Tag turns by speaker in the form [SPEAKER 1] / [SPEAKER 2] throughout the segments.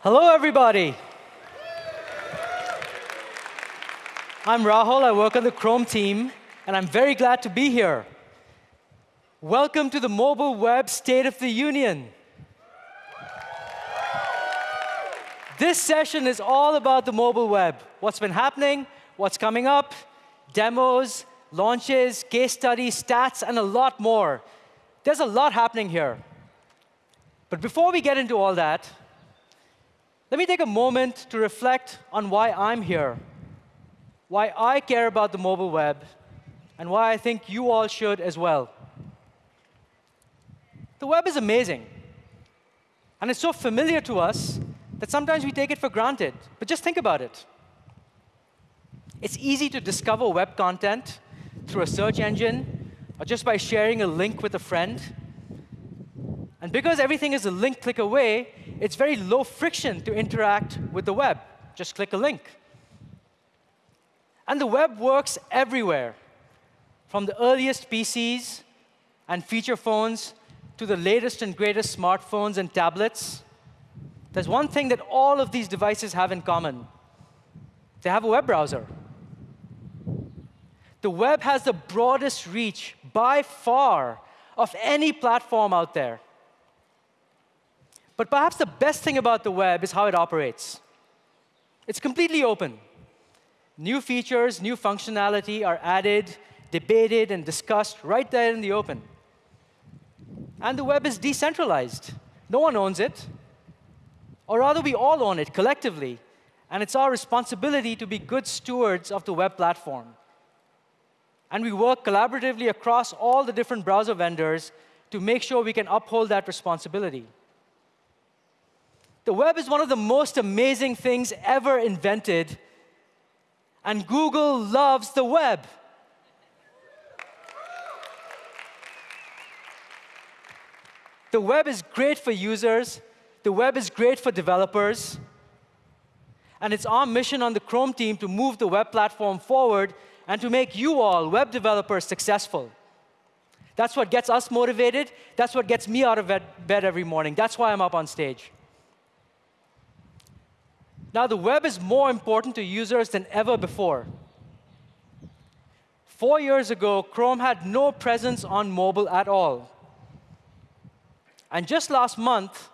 [SPEAKER 1] Hello, everybody. I'm Rahul. I work on the Chrome team, and I'm very glad to be here. Welcome to the Mobile Web State of the Union. This session is all about the mobile web, what's been happening, what's coming up, demos, launches, case studies, stats, and a lot more. There's a lot happening here. But before we get into all that, let me take a moment to reflect on why I'm here, why I care about the mobile web, and why I think you all should as well. The web is amazing. And it's so familiar to us that sometimes we take it for granted. But just think about it. It's easy to discover web content through a search engine or just by sharing a link with a friend. And because everything is a link click away, it's very low friction to interact with the web. Just click a link. And the web works everywhere, from the earliest PCs and feature phones to the latest and greatest smartphones and tablets. There's one thing that all of these devices have in common. They have a web browser. The web has the broadest reach by far of any platform out there. But perhaps the best thing about the web is how it operates. It's completely open. New features, new functionality are added, debated, and discussed right there in the open. And the web is decentralized. No one owns it. Or rather, we all own it collectively. And it's our responsibility to be good stewards of the web platform. And we work collaboratively across all the different browser vendors to make sure we can uphold that responsibility. The web is one of the most amazing things ever invented, and Google loves the web. The web is great for users, the web is great for developers, and it's our mission on the Chrome team to move the web platform forward and to make you all, web developers, successful. That's what gets us motivated. That's what gets me out of bed every morning. That's why I'm up on stage. Now, the web is more important to users than ever before. Four years ago, Chrome had no presence on mobile at all. And just last month,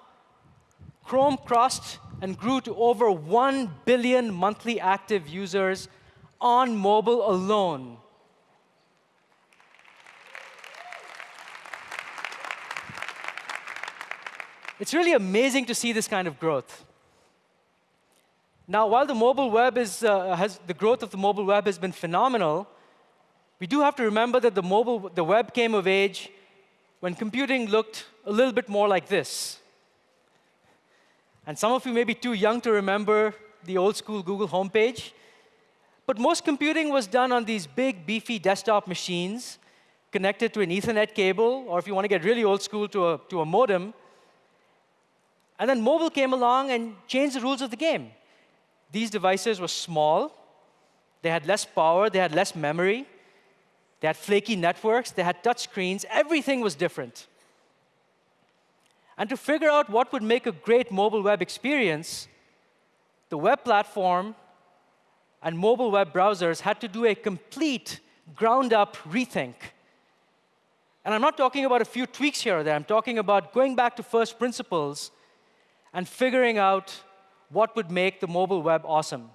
[SPEAKER 1] Chrome crossed and grew to over 1 billion monthly active users on mobile alone. It's really amazing to see this kind of growth. Now, while the mobile web is, uh, has, the growth of the mobile web has been phenomenal, we do have to remember that the, mobile, the web came of age when computing looked a little bit more like this. And some of you may be too young to remember the old school Google homepage. But most computing was done on these big, beefy desktop machines connected to an Ethernet cable, or if you want to get really old school, to a, to a modem. And then mobile came along and changed the rules of the game. These devices were small, they had less power, they had less memory, they had flaky networks, they had touch screens, everything was different. And to figure out what would make a great mobile web experience, the web platform and mobile web browsers had to do a complete ground-up rethink. And I'm not talking about a few tweaks here or there. I'm talking about going back to first principles and figuring out what would make the mobile web awesome.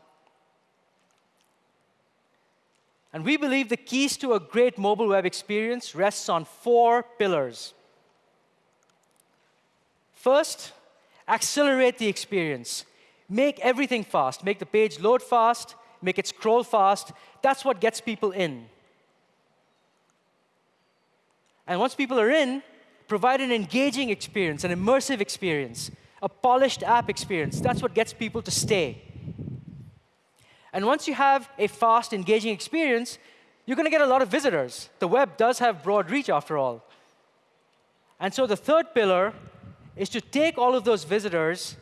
[SPEAKER 1] And we believe the keys to a great mobile web experience rests on four pillars. First, accelerate the experience. Make everything fast. Make the page load fast, make it scroll fast. That's what gets people in. And once people are in, provide an engaging experience, an immersive experience a polished app experience. That's what gets people to stay. And once you have a fast, engaging experience, you're going to get a lot of visitors. The web does have broad reach, after all. And so the third pillar is to take all of those visitors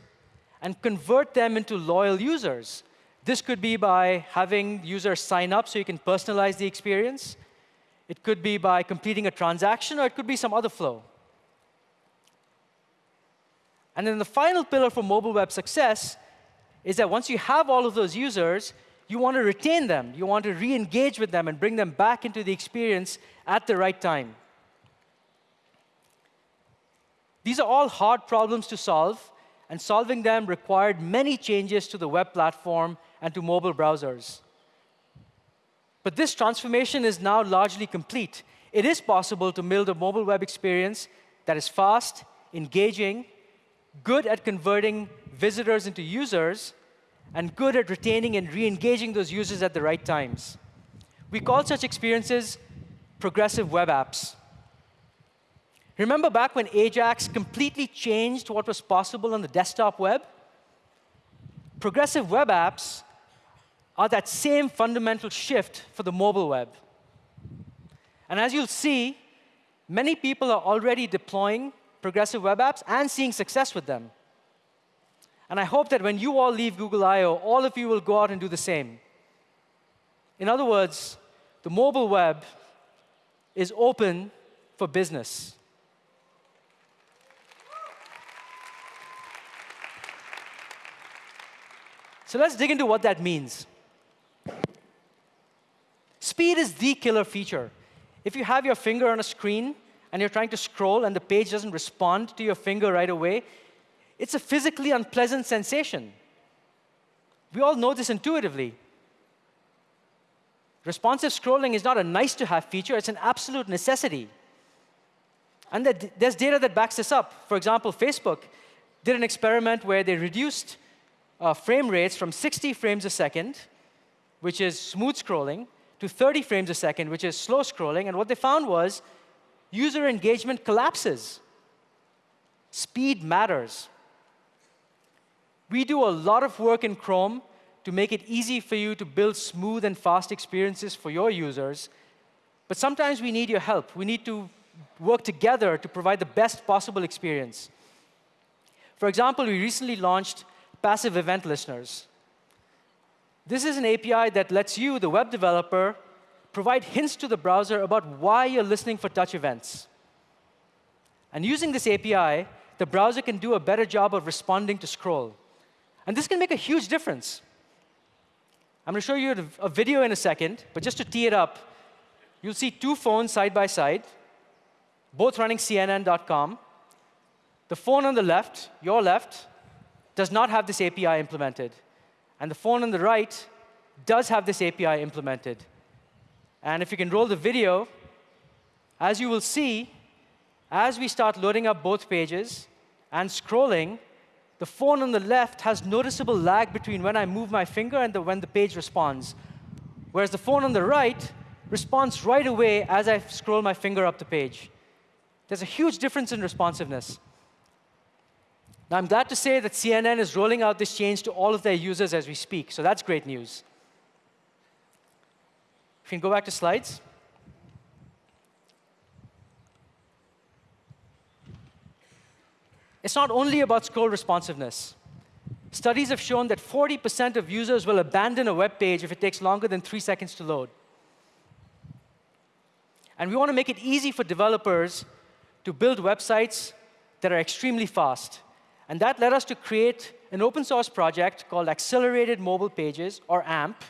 [SPEAKER 1] and convert them into loyal users. This could be by having users sign up so you can personalize the experience. It could be by completing a transaction, or it could be some other flow. And then the final pillar for mobile web success is that once you have all of those users, you want to retain them. You want to re-engage with them and bring them back into the experience at the right time. These are all hard problems to solve, and solving them required many changes to the web platform and to mobile browsers. But this transformation is now largely complete. It is possible to build a mobile web experience that is fast, engaging, good at converting visitors into users, and good at retaining and re-engaging those users at the right times. We call such experiences progressive web apps. Remember back when Ajax completely changed what was possible on the desktop web? Progressive web apps are that same fundamental shift for the mobile web. And as you'll see, many people are already deploying progressive web apps and seeing success with them. And I hope that when you all leave Google I.O., all of you will go out and do the same. In other words, the mobile web is open for business. So let's dig into what that means. Speed is the killer feature. If you have your finger on a screen and you're trying to scroll and the page doesn't respond to your finger right away, it's a physically unpleasant sensation. We all know this intuitively. Responsive scrolling is not a nice to have feature, it's an absolute necessity. And there's data that backs this up. For example, Facebook did an experiment where they reduced uh, frame rates from 60 frames a second, which is smooth scrolling, to 30 frames a second, which is slow scrolling. And what they found was user engagement collapses. Speed matters. We do a lot of work in Chrome to make it easy for you to build smooth and fast experiences for your users. But sometimes we need your help. We need to work together to provide the best possible experience. For example, we recently launched passive event listeners. This is an API that lets you, the web developer, provide hints to the browser about why you're listening for touch events. And using this API, the browser can do a better job of responding to scroll. And this can make a huge difference. I'm going to show you a video in a second, but just to tee it up, you'll see two phones side by side, both running CNN.com. The phone on the left, your left, does not have this API implemented. And the phone on the right does have this API implemented. And if you can roll the video, as you will see, as we start loading up both pages and scrolling, the phone on the left has noticeable lag between when I move my finger and the, when the page responds. Whereas the phone on the right responds right away as I scroll my finger up the page. There's a huge difference in responsiveness. Now, I'm glad to say that CNN is rolling out this change to all of their users as we speak, so that's great news. If you can go back to slides. It's not only about scroll responsiveness. Studies have shown that 40% of users will abandon a web page if it takes longer than three seconds to load. And we want to make it easy for developers to build websites that are extremely fast. And that led us to create an open source project called Accelerated Mobile Pages, or AMP.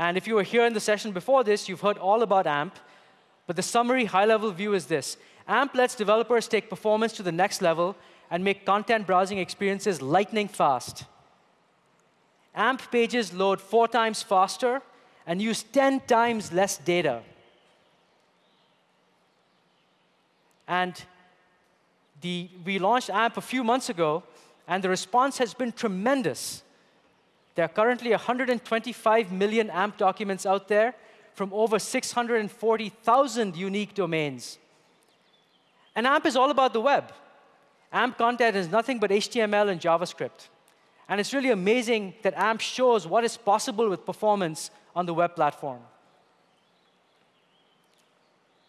[SPEAKER 1] And if you were here in the session before this, you've heard all about AMP. But the summary high-level view is this. AMP lets developers take performance to the next level and make content browsing experiences lightning fast. AMP pages load four times faster and use 10 times less data. And the, we launched AMP a few months ago, and the response has been tremendous. There are currently 125 million AMP documents out there from over 640,000 unique domains. And AMP is all about the web. AMP content is nothing but HTML and JavaScript. And it's really amazing that AMP shows what is possible with performance on the web platform.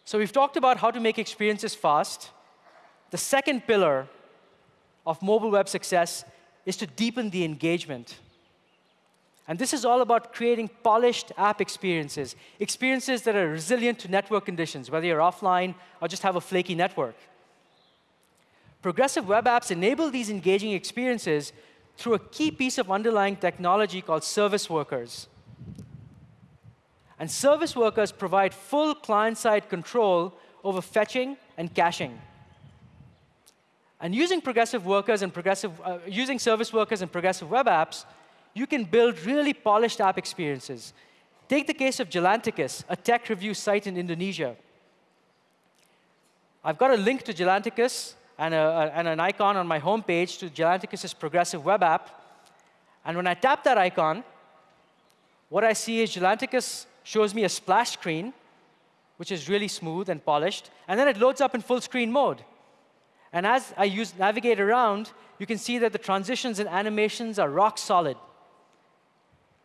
[SPEAKER 1] So we've talked about how to make experiences fast. The second pillar of mobile web success is to deepen the engagement. And this is all about creating polished app experiences, experiences that are resilient to network conditions, whether you're offline or just have a flaky network. Progressive web apps enable these engaging experiences through a key piece of underlying technology called service workers. And service workers provide full client-side control over fetching and caching. And using progressive workers and progressive, uh, using service workers and progressive web apps, you can build really polished app experiences. Take the case of Jalantikus, a tech review site in Indonesia. I've got a link to Jalantikus and, a, and an icon on my homepage to Jalantikus's progressive web app. And when I tap that icon, what I see is Jalantikus shows me a splash screen, which is really smooth and polished, and then it loads up in full screen mode. And as I use navigate around, you can see that the transitions and animations are rock solid.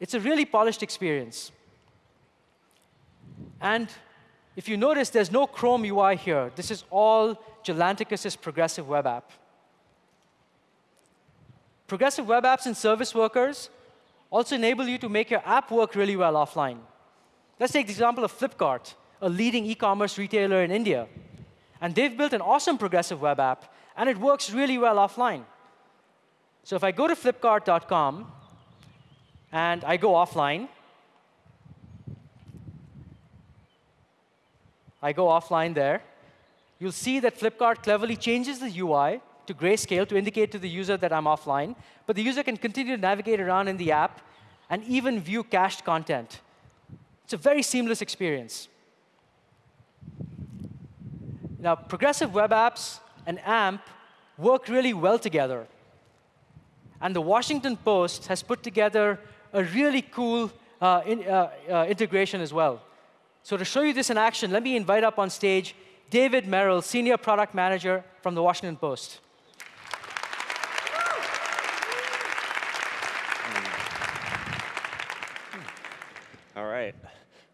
[SPEAKER 1] It's a really polished experience. And if you notice, there's no Chrome UI here. This is all Jalantikus's progressive web app. Progressive web apps and service workers also enable you to make your app work really well offline. Let's take the example of Flipkart, a leading e-commerce retailer in India. And they've built an awesome progressive web app, and it works really well offline. So if I go to flipkart.com and I go offline, I go offline there, you'll see that Flipkart cleverly changes the UI to grayscale to indicate to the user that I'm offline. But the user can continue to navigate around in the app and even view cached content. It's a very seamless experience. Now, progressive web apps and AMP work really well together. And the Washington Post has put together a really cool uh, in, uh, uh, integration as well. So to show you this in action, let me invite up on stage David Merrill, Senior Product Manager from the Washington Post.
[SPEAKER 2] All right.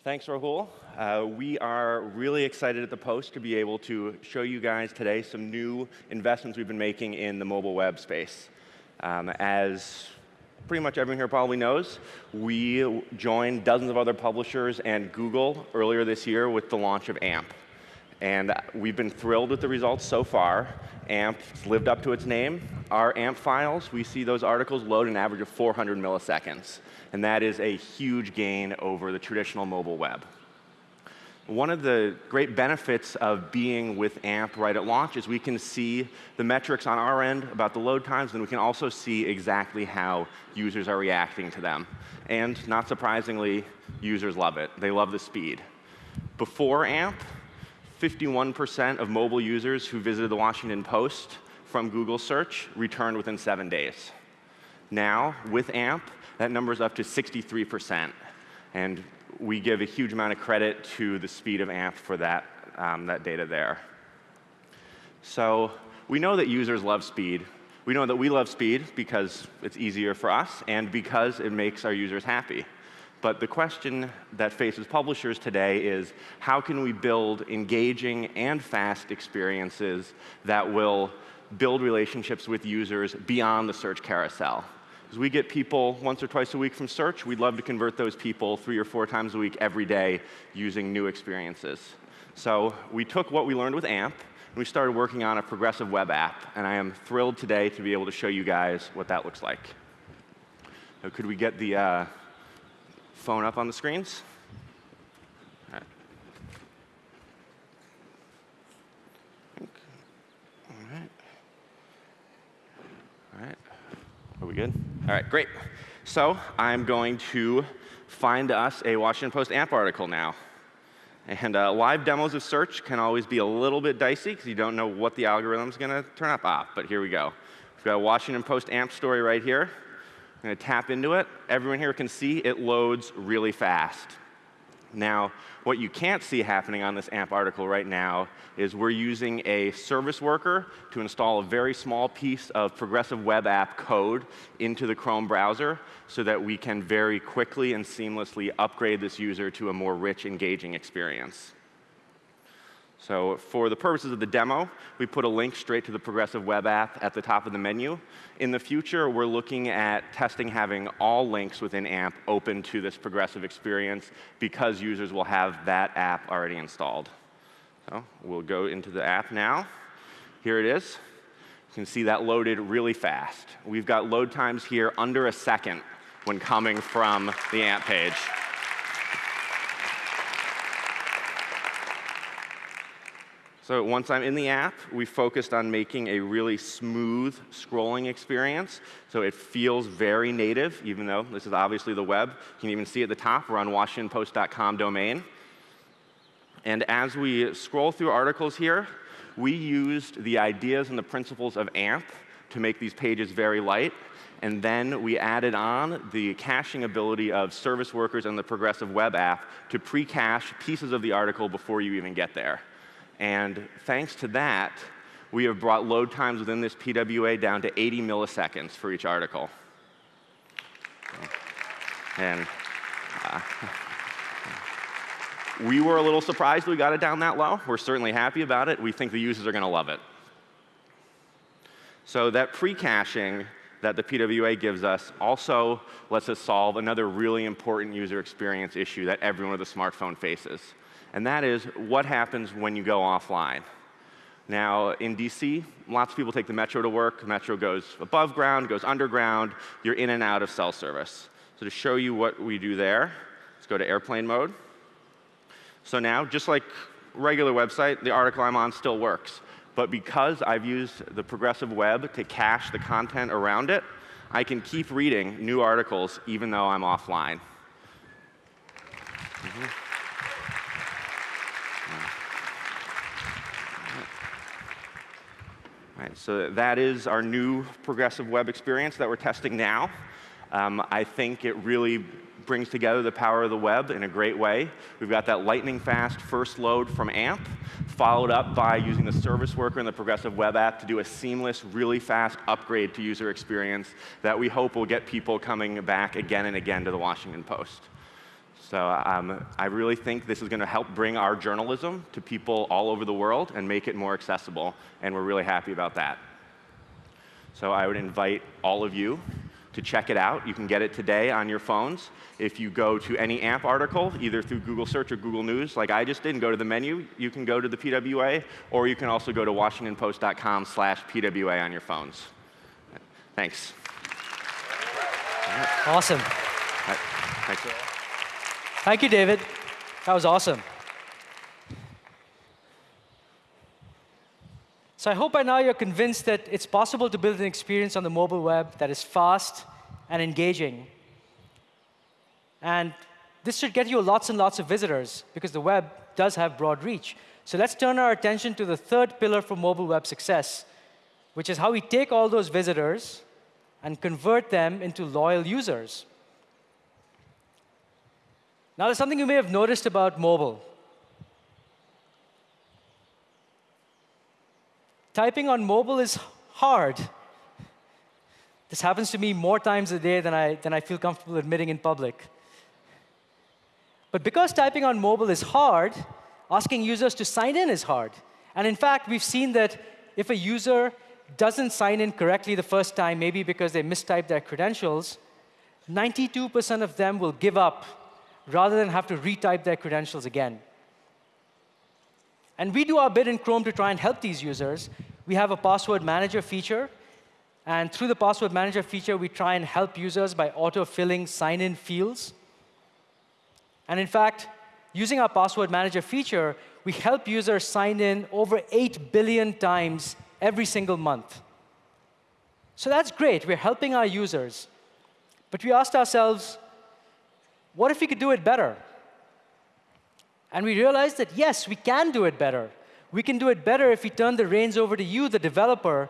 [SPEAKER 2] Thanks, Rahul. Uh, we are really excited at the Post to be able to show you guys today some new investments we've been making in the mobile web space. Um, as pretty much everyone here probably knows, we joined dozens of other publishers and Google earlier this year with the launch of AMP. And we've been thrilled with the results so far. AMP's lived up to its name. Our AMP files, we see those articles load an average of 400 milliseconds. And that is a huge gain over the traditional mobile web. One of the great benefits of being with AMP right at launch is we can see the metrics on our end about the load times, and we can also see exactly how users are reacting to them. And not surprisingly, users love it. They love the speed. Before AMP, 51% of mobile users who visited the Washington Post from Google search returned within seven days. Now, with AMP, that number is up to 63%. And we give a huge amount of credit to the speed of AMP for that, um, that data there. So we know that users love speed. We know that we love speed because it's easier for us and because it makes our users happy. But the question that faces publishers today is how can we build engaging and fast experiences that will build relationships with users beyond the search carousel? Because we get people once or twice a week from search, we'd love to convert those people three or four times a week every day using new experiences. So we took what we learned with AMP, and we started working on a progressive web app. And I am thrilled today to be able to show you guys what that looks like. So could we get the uh, phone up on the screens. All right. All right. All right. Are we good? All right, great. So I'm going to find us a Washington Post AMP article now. And uh, live demos of search can always be a little bit dicey because you don't know what the algorithm is going to turn up. Ah, but here we go. We've got a Washington Post AMP story right here. I'm going to tap into it. Everyone here can see it loads really fast. Now, what you can't see happening on this AMP article right now is we're using a service worker to install a very small piece of progressive web app code into the Chrome browser so that we can very quickly and seamlessly upgrade this user to a more rich, engaging experience. So for the purposes of the demo, we put a link straight to the progressive web app at the top of the menu. In the future, we're looking at testing having all links within AMP open to this progressive experience because users will have that app already installed. So we'll go into the app now. Here it is. You can see that loaded really fast. We've got load times here under a second when coming from the AMP page. So once I'm in the app, we focused on making a really smooth scrolling experience. So it feels very native, even though this is obviously the web. You can even see at the top, we're on WashingtonPost.com domain. And as we scroll through articles here, we used the ideas and the principles of AMP to make these pages very light. And then we added on the caching ability of service workers and the progressive web app to pre-cache pieces of the article before you even get there. And thanks to that, we have brought load times within this PWA down to 80 milliseconds for each article. And uh, we were a little surprised we got it down that low. We're certainly happy about it. We think the users are going to love it. So that pre-caching that the PWA gives us also lets us solve another really important user experience issue that everyone with a smartphone faces and that is what happens when you go offline. Now, in DC, lots of people take the metro to work. Metro goes above ground, goes underground. You're in and out of cell service. So to show you what we do there, let's go to airplane mode. So now, just like regular website, the article I'm on still works. But because I've used the progressive web to cache the content around it, I can keep reading new articles even though I'm offline. Mm -hmm. Right, so that is our new progressive web experience that we're testing now. Um, I think it really brings together the power of the web in a great way. We've got that lightning fast first load from AMP, followed up by using the service worker and the progressive web app to do a seamless, really fast upgrade to user experience that we hope will get people coming back again and again to the Washington Post. So um, I really think this is going to help bring our journalism to people all over the world and make it more accessible, and we're really happy about that. So I would invite all of you to check it out. You can get it today on your phones. If you go to any AMP article, either through Google Search or Google News, like I just did, and go to the menu, you can go to the PWA, or you can also go to washingtonpost.com slash PWA on your phones. Thanks.
[SPEAKER 1] Awesome.
[SPEAKER 2] Right. Thanks.
[SPEAKER 1] Thank you, David. That was awesome. So I hope by now you're convinced that it's possible to build an experience on the mobile web that is fast and engaging. And this should get you lots and lots of visitors, because the web does have broad reach. So let's turn our attention to the third pillar for mobile web success, which is how we take all those visitors and convert them into loyal users. Now, there's something you may have noticed about mobile. Typing on mobile is hard. This happens to me more times a day than I, than I feel comfortable admitting in public. But because typing on mobile is hard, asking users to sign in is hard. And in fact, we've seen that if a user doesn't sign in correctly the first time, maybe because they mistyped their credentials, 92% of them will give up rather than have to retype their credentials again. And we do our bit in Chrome to try and help these users. We have a password manager feature. And through the password manager feature, we try and help users by auto-filling sign-in fields. And in fact, using our password manager feature, we help users sign in over 8 billion times every single month. So that's great. We're helping our users. But we asked ourselves, what if we could do it better? And we realized that, yes, we can do it better. We can do it better if we turn the reins over to you, the developer,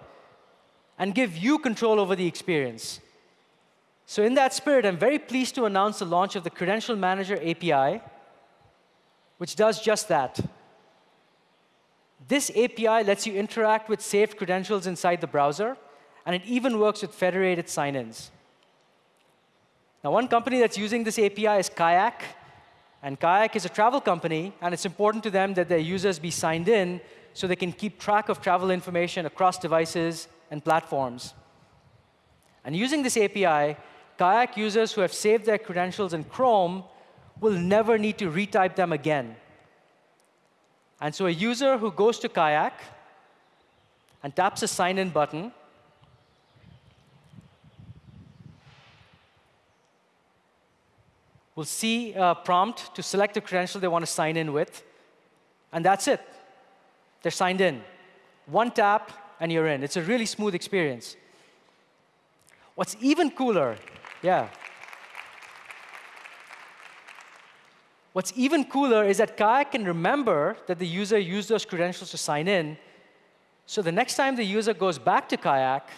[SPEAKER 1] and give you control over the experience. So in that spirit, I'm very pleased to announce the launch of the Credential Manager API, which does just that. This API lets you interact with saved credentials inside the browser, and it even works with federated sign-ins. Now, one company that's using this API is Kayak. And Kayak is a travel company, and it's important to them that their users be signed in so they can keep track of travel information across devices and platforms. And using this API, Kayak users who have saved their credentials in Chrome will never need to retype them again. And so a user who goes to Kayak, and taps the sign in button, will see a prompt to select the credential they want to sign in with. And that's it. They're signed in. One tap, and you're in. It's a really smooth experience. What's even cooler, yeah. What's even cooler is that Kayak can remember that the user used those credentials to sign in. So the next time the user goes back to Kayak,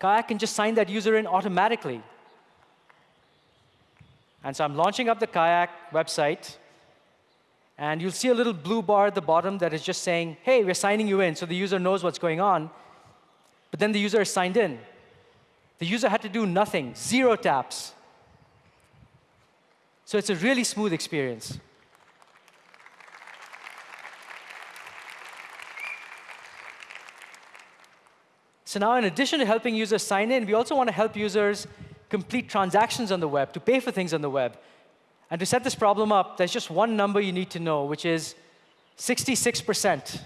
[SPEAKER 1] Kayak can just sign that user in automatically. And so I'm launching up the Kayak website. And you'll see a little blue bar at the bottom that is just saying, hey, we're signing you in, so the user knows what's going on. But then the user is signed in. The user had to do nothing, zero taps. So it's a really smooth experience. So now, in addition to helping users sign in, we also want to help users complete transactions on the web, to pay for things on the web. And to set this problem up, there's just one number you need to know, which is 66%.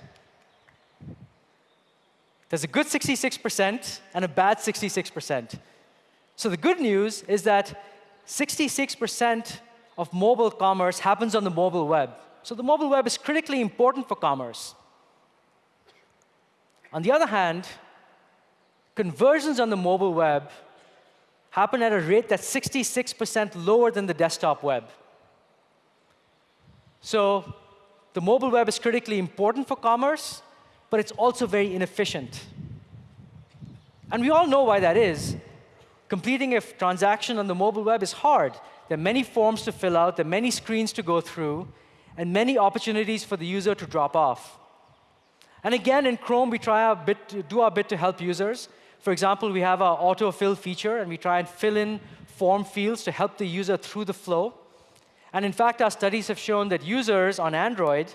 [SPEAKER 1] There's a good 66% and a bad 66%. So the good news is that 66% of mobile commerce happens on the mobile web. So the mobile web is critically important for commerce. On the other hand, conversions on the mobile web happen at a rate that's 66% lower than the desktop web. So the mobile web is critically important for commerce, but it's also very inefficient. And we all know why that is. Completing a transaction on the mobile web is hard. There are many forms to fill out, there are many screens to go through, and many opportunities for the user to drop off. And again, in Chrome, we try our bit to do our bit to help users. For example, we have our autofill feature, and we try and fill in form fields to help the user through the flow. And in fact, our studies have shown that users on Android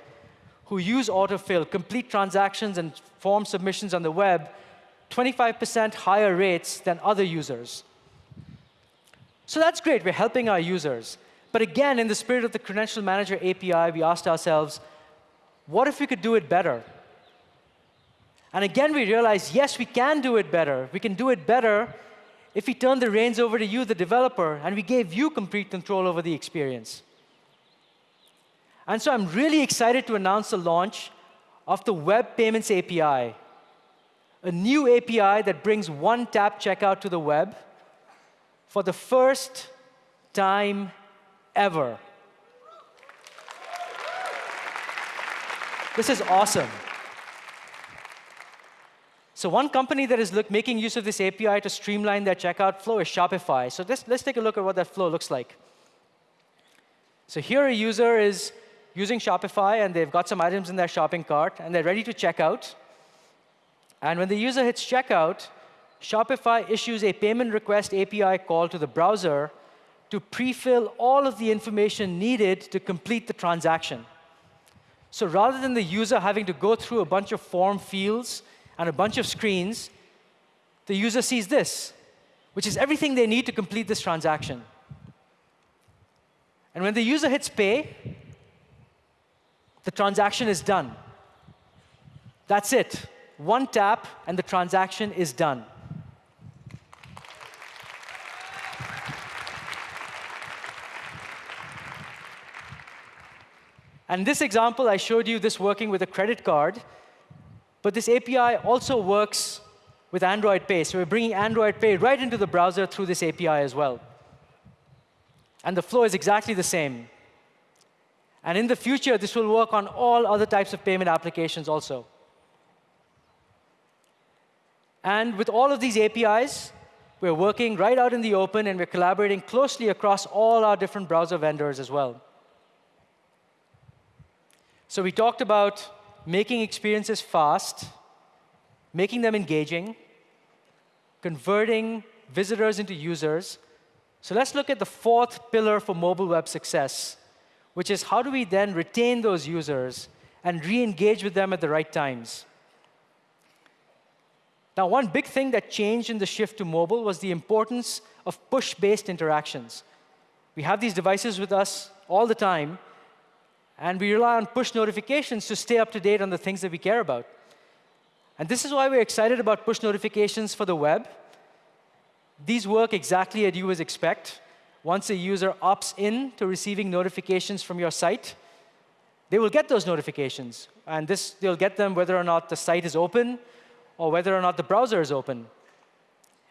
[SPEAKER 1] who use autofill complete transactions and form submissions on the web 25% higher rates than other users. So that's great. We're helping our users. But again, in the spirit of the Credential Manager API, we asked ourselves, what if we could do it better? And again, we realized, yes, we can do it better. We can do it better if we turn the reins over to you, the developer, and we gave you complete control over the experience. And so I'm really excited to announce the launch of the Web Payments API, a new API that brings one-tap checkout to the web for the first time ever. This is awesome. So one company that is look, making use of this API to streamline their checkout flow is Shopify. So let's, let's take a look at what that flow looks like. So here a user is using Shopify, and they've got some items in their shopping cart, and they're ready to check out. And when the user hits checkout, Shopify issues a payment request API call to the browser to pre-fill all of the information needed to complete the transaction. So rather than the user having to go through a bunch of form fields and a bunch of screens, the user sees this, which is everything they need to complete this transaction. And when the user hits pay, the transaction is done. That's it. One tap, and the transaction is done. And this example, I showed you this working with a credit card. But this API also works with Android Pay. So we're bringing Android Pay right into the browser through this API as well. And the flow is exactly the same. And in the future, this will work on all other types of payment applications also. And with all of these APIs, we're working right out in the open, and we're collaborating closely across all our different browser vendors as well. So we talked about making experiences fast, making them engaging, converting visitors into users. So let's look at the fourth pillar for mobile web success, which is how do we then retain those users and re-engage with them at the right times. Now, one big thing that changed in the shift to mobile was the importance of push-based interactions. We have these devices with us all the time, and we rely on push notifications to stay up to date on the things that we care about. And this is why we're excited about push notifications for the web. These work exactly as you would expect. Once a user opts in to receiving notifications from your site, they will get those notifications. And this, they'll get them whether or not the site is open or whether or not the browser is open.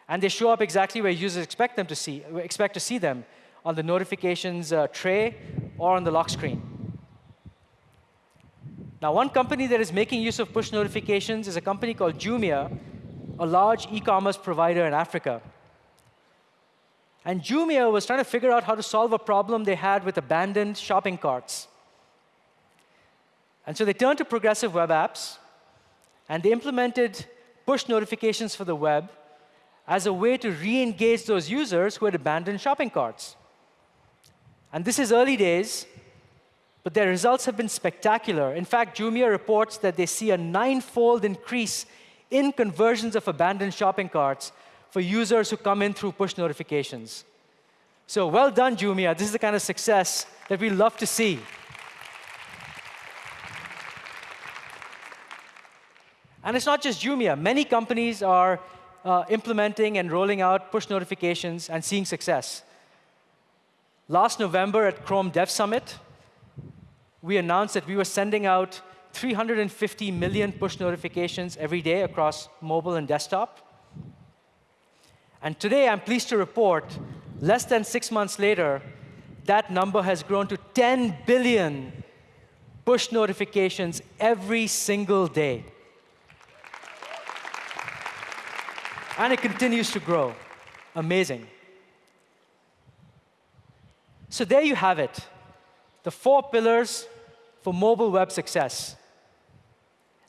[SPEAKER 1] And they show up exactly where users expect them to see, expect to see them, on the notifications uh, tray or on the lock screen. Now, one company that is making use of push notifications is a company called Jumia, a large e-commerce provider in Africa. And Jumia was trying to figure out how to solve a problem they had with abandoned shopping carts. And so they turned to progressive web apps, and they implemented push notifications for the web as a way to re-engage those users who had abandoned shopping carts. And this is early days, but their results have been spectacular. In fact, Jumia reports that they see a nine-fold increase in conversions of abandoned shopping carts for users who come in through push notifications. So well done, Jumia. This is the kind of success that we love to see. And it's not just Jumia. Many companies are uh, implementing and rolling out push notifications and seeing success. Last November at Chrome Dev Summit, we announced that we were sending out 350 million push notifications every day across mobile and desktop. And today, I'm pleased to report, less than six months later, that number has grown to 10 billion push notifications every single day. And it continues to grow. Amazing. So there you have it, the four pillars for mobile web success.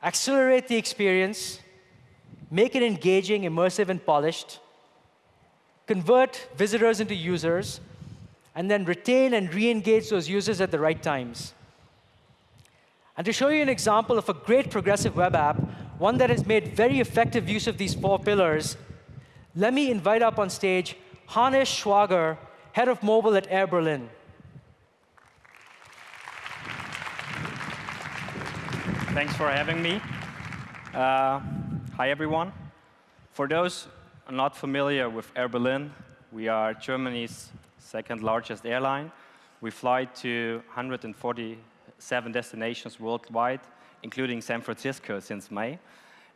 [SPEAKER 1] Accelerate the experience, make it engaging, immersive, and polished, convert visitors into users, and then retain and re-engage those users at the right times. And to show you an example of a great progressive web app, one that has made very effective use of these four pillars, let me invite up on stage Hannes Schwager, head of mobile at Air Berlin.
[SPEAKER 3] Thanks for having me. Uh, hi, everyone. For those not familiar with Air Berlin, we are Germany's second largest airline. We fly to 147 destinations worldwide, including San Francisco since May.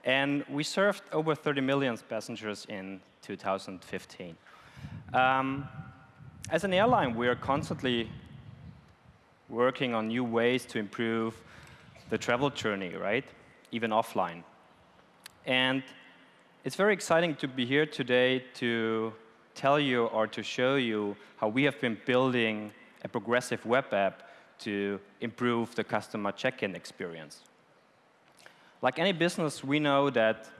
[SPEAKER 3] And we served over 30 million passengers in 2015. Um, as an airline, we are constantly working on new ways to improve the travel journey, right? Even offline. And it's very exciting to be here today to tell you or to show you how we have been building a progressive web app to improve the customer check-in experience. Like any business, we know that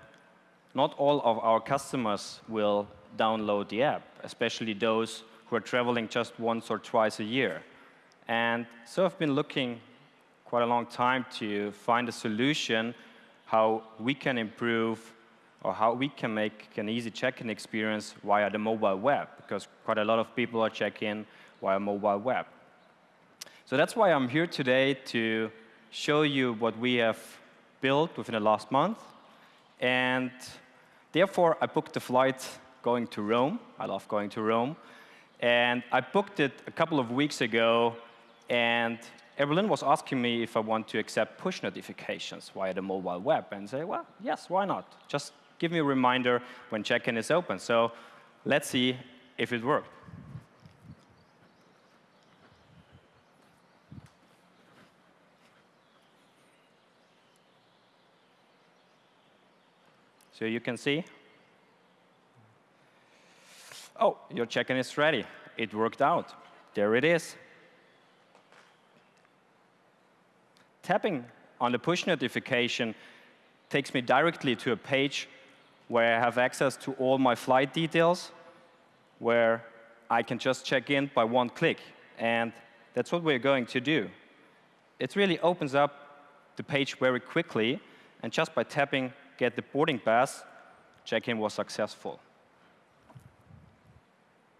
[SPEAKER 3] not all of our customers will download the app, especially those who are traveling just once or twice a year. And so I've been looking quite a long time to find a solution how we can improve or how we can make an easy check-in experience via the mobile web, because quite a lot of people are checking via mobile web. So that's why I'm here today to show you what we have built within the last month. And therefore, I booked a flight going to Rome. I love going to Rome. And I booked it a couple of weeks ago, and Evelyn was asking me if I want to accept push notifications via the mobile web. And say, well, yes, why not? Just give me a reminder when check-in is open. So let's see if it worked. So you can see, oh, your check-in is ready. It worked out. There it is. Tapping on the push notification takes me directly to a page where I have access to all my flight details, where I can just check in by one click. And that's what we're going to do. It really opens up the page very quickly, and just by tapping get the boarding pass, check-in was successful.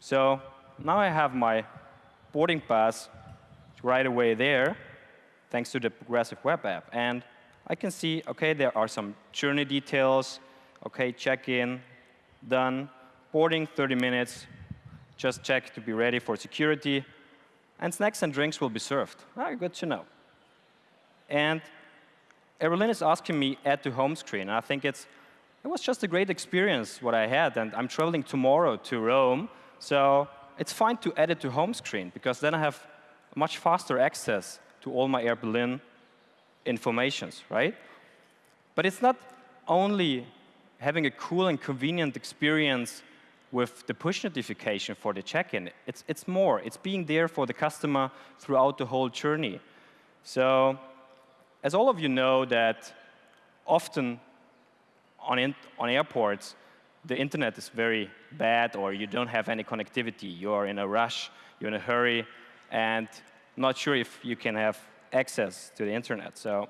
[SPEAKER 3] So now I have my boarding pass right away there, thanks to the Progressive Web App. And I can see, OK, there are some journey details. OK, check-in, done. Boarding, 30 minutes. Just check to be ready for security. And snacks and drinks will be served. Ah, good to know. And Berlin is asking me add to home screen. And I think it's, it was just a great experience what I had. And I'm traveling tomorrow to Rome. So it's fine to add it to home screen, because then I have much faster access to all my Air Berlin informations, right? But it's not only having a cool and convenient experience with the push notification for the check-in. It's, it's more. It's being there for the customer throughout the whole journey. So as all of you know that often on, in, on airports, the internet is very bad or you don't have any connectivity. You're in a rush, you're in a hurry, and not sure if you can have access to the internet. So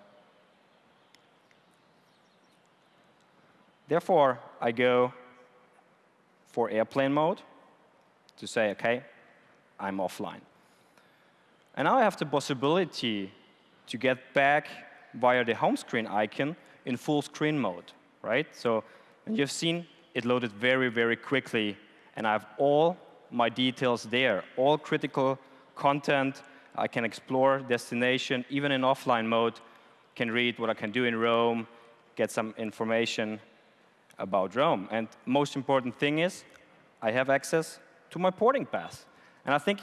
[SPEAKER 3] therefore, I go for airplane mode to say, OK, I'm offline. And now I have the possibility to get back via the home screen icon in full screen mode, right? So and you've seen it loaded very, very quickly, and I have all my details there, all critical content. I can explore destination, even in offline mode, can read what I can do in Rome, get some information about Rome. And most important thing is, I have access to my boarding pass. And I think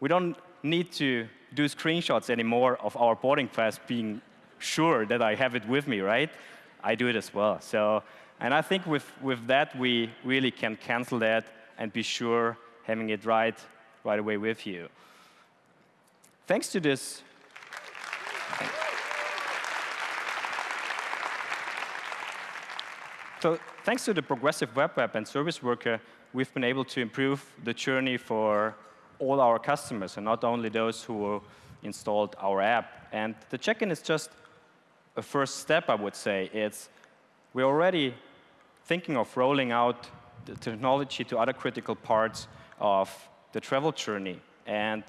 [SPEAKER 3] we don't need to do screenshots anymore of our boarding pass being sure that I have it with me, right? I do it as well. So, and I think with, with that, we really can cancel that and be sure having it right, right away with you. Thanks to this, so thanks to the progressive web app and service worker, we've been able to improve the journey for all our customers, and not only those who installed our app. And the check-in is just a first step, I would say. It's we're already thinking of rolling out the technology to other critical parts of the travel journey. And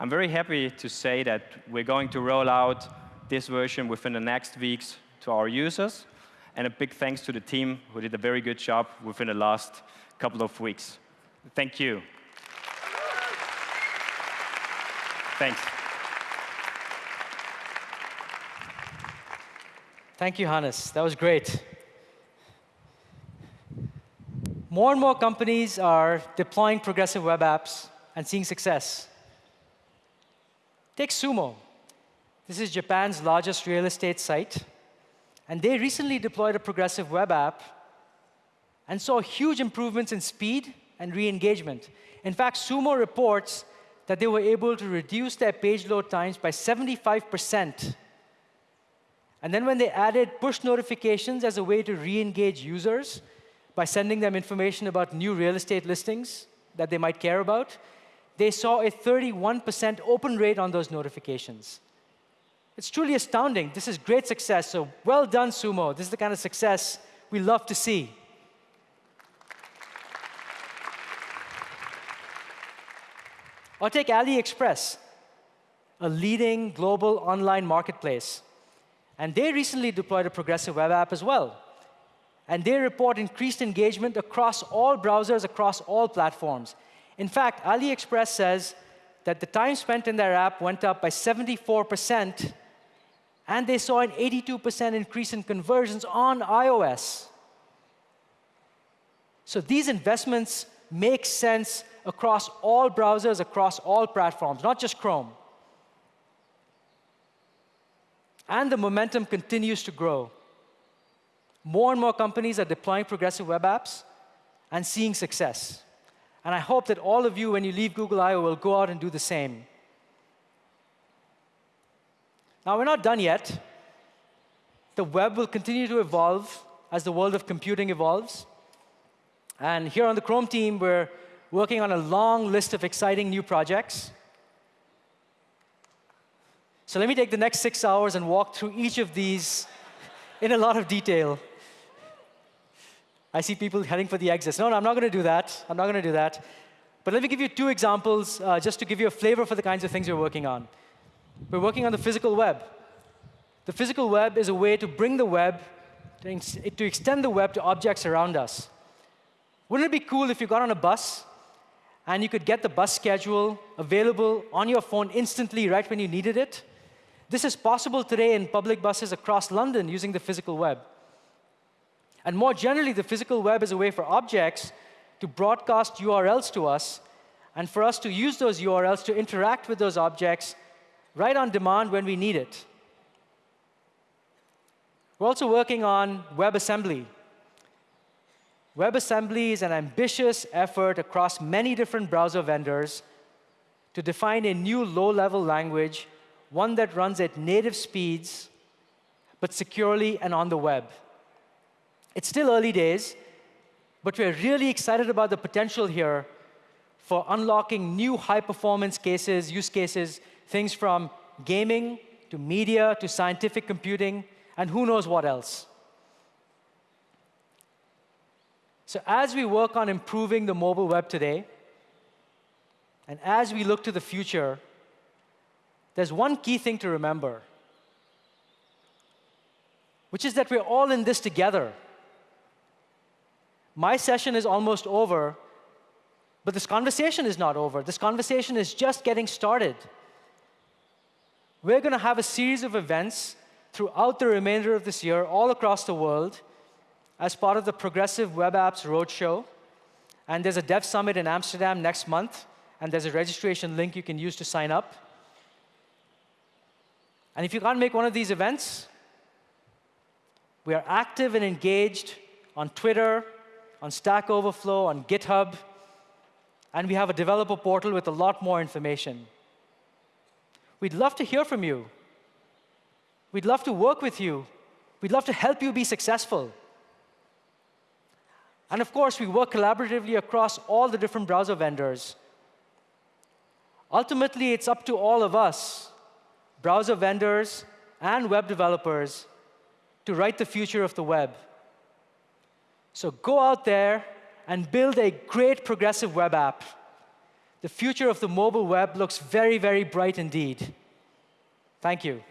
[SPEAKER 3] I'm very happy to say that we're going to roll out this version within the next weeks to our users. And a big thanks to the team who did a very good job within the last couple of weeks. Thank you. Thanks.
[SPEAKER 1] Thank you, Hannes. That was great. More and more companies are deploying progressive web apps and seeing success. Take SUUMO. This is Japan's largest real estate site. And they recently deployed a progressive web app and saw huge improvements in speed and re-engagement. In fact, SUUMO reports that they were able to reduce their page load times by 75%. And then when they added push notifications as a way to re-engage users by sending them information about new real estate listings that they might care about, they saw a 31% open rate on those notifications. It's truly astounding. This is great success. So well done, SUUMO. This is the kind of success we love to see. Or take AliExpress, a leading global online marketplace. And they recently deployed a progressive web app as well. And they report increased engagement across all browsers, across all platforms. In fact, AliExpress says that the time spent in their app went up by 74%, and they saw an 82% increase in conversions on iOS. So these investments make sense across all browsers, across all platforms, not just Chrome. And the momentum continues to grow. More and more companies are deploying progressive web apps and seeing success. And I hope that all of you, when you leave Google I/O, will go out and do the same. Now, we're not done yet. The web will continue to evolve as the world of computing evolves. And here on the Chrome team, we're working on a long list of exciting new projects. So let me take the next six hours and walk through each of these in a lot of detail. I see people heading for the exits. No, no, I'm not going to do that. I'm not going to do that. But let me give you two examples uh, just to give you a flavor for the kinds of things we're working on. We're working on the physical web. The physical web is a way to bring the web, to extend the web to objects around us. Wouldn't it be cool if you got on a bus and you could get the bus schedule available on your phone instantly right when you needed it? This is possible today in public buses across London using the physical web. And more generally, the physical web is a way for objects to broadcast URLs to us and for us to use those URLs to interact with those objects right on demand when we need it. We're also working on WebAssembly. WebAssembly is an ambitious effort across many different browser vendors to define a new low-level language, one that runs at native speeds, but securely and on the web. It's still early days, but we're really excited about the potential here for unlocking new high-performance cases, use cases, things from gaming to media to scientific computing, and who knows what else. So as we work on improving the mobile web today, and as we look to the future, there's one key thing to remember, which is that we're all in this together. My session is almost over, but this conversation is not over. This conversation is just getting started. We're going to have a series of events throughout the remainder of this year, all across the world, as part of the Progressive Web Apps Roadshow. And there's a Dev Summit in Amsterdam next month, and there's a registration link you can use to sign up. And if you can't make one of these events, we are active and engaged on Twitter, on Stack Overflow, on GitHub, and we have a developer portal with a lot more information. We'd love to hear from you. We'd love to work with you. We'd love to help you be successful. And of course, we work collaboratively across all the different browser vendors. Ultimately, it's up to all of us, browser vendors and web developers, to write the future of the web. So go out there and build a great progressive web app. The future of the mobile web looks very, very bright indeed. Thank you.